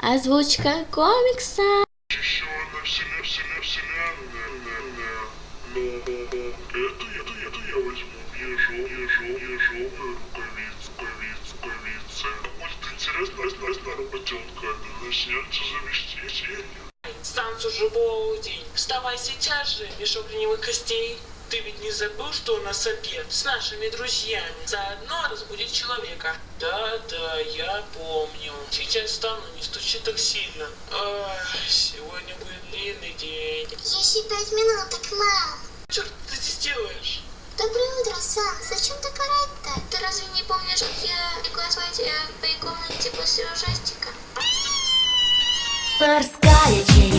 Озвучка комикса. Станцию уже полдень. Вставай сейчас же, мешок ленивых костей. Ты ведь не забыл, что у нас обед с нашими друзьями? Заодно разбудить человека. Я помню. Сейчас встану, не стучи так сильно. Ах, сегодня будет длинный день. Еще пять минут, так мало. Черт ты здесь делаешь? Доброе утро, Сан. Зачем так орать-то? Ты разве не помнишь, как я легла спать э, в твоей комнате после ужастика? Морская тень.